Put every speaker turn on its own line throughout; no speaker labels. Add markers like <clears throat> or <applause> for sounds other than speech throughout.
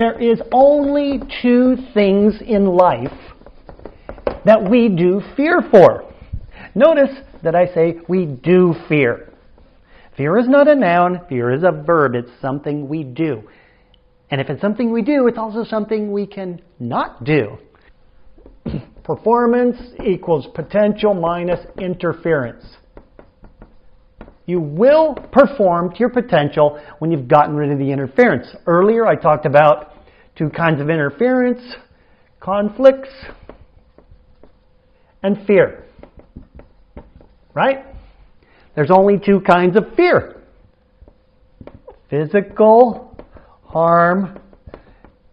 There is only two things in life that we do fear for. Notice that I say we do fear. Fear is not a noun, fear is a verb. It's something we do. And if it's something we do, it's also something we can not do. <clears throat> Performance equals potential minus interference. You will perform to your potential when you've gotten rid of the interference. Earlier I talked about two kinds of interference, conflicts and fear. Right? There's only two kinds of fear. Physical harm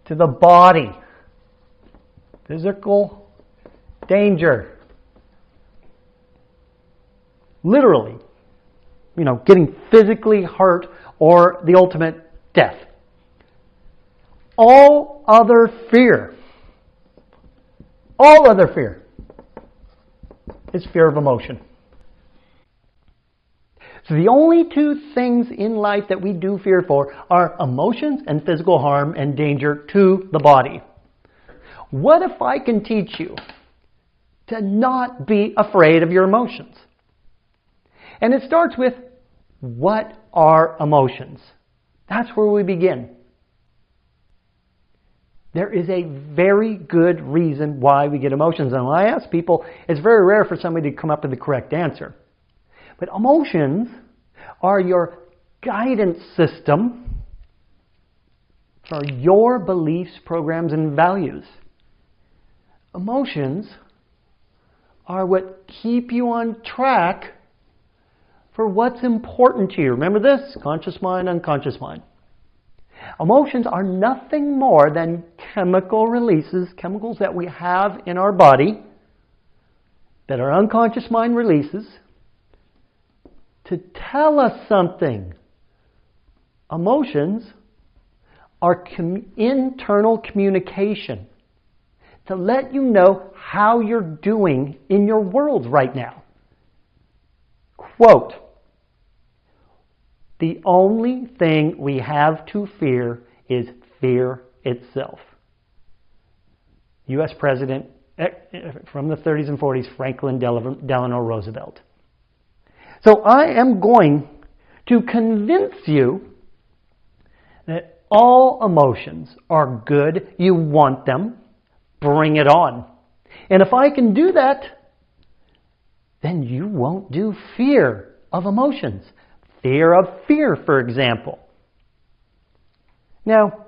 to the body. Physical danger. Literally, you know, getting physically hurt or the ultimate death. All other fear, all other fear is fear of emotion. So the only two things in life that we do fear for are emotions and physical harm and danger to the body. What if I can teach you to not be afraid of your emotions? And it starts with what are emotions? That's where we begin. There is a very good reason why we get emotions. And when I ask people, it's very rare for somebody to come up with the correct answer. But emotions are your guidance system for your beliefs, programs, and values. Emotions are what keep you on track for what's important to you. Remember this? Conscious mind, unconscious mind. Emotions are nothing more than chemical releases, chemicals that we have in our body that our unconscious mind releases to tell us something. Emotions are com- internal communication to let you know how you're doing in your world right now. Quote, the only thing we have to fear is fear itself. U.S. President eh, from the 30s and 40s, Franklin Delano Roosevelt. So I am going to convince you that all emotions are good. You want them. Bring it on. And if I can do that, then you won't do fear of emotions. Fear of fear, for example. Now,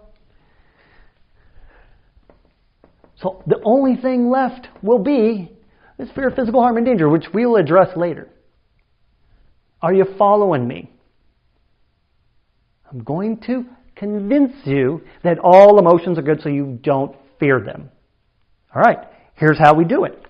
so the only thing left will be this fear of physical harm and danger, which we will address later. Are you following me? I'm going to convince you that all emotions are good so you don't fear them. All right, here's how we do it.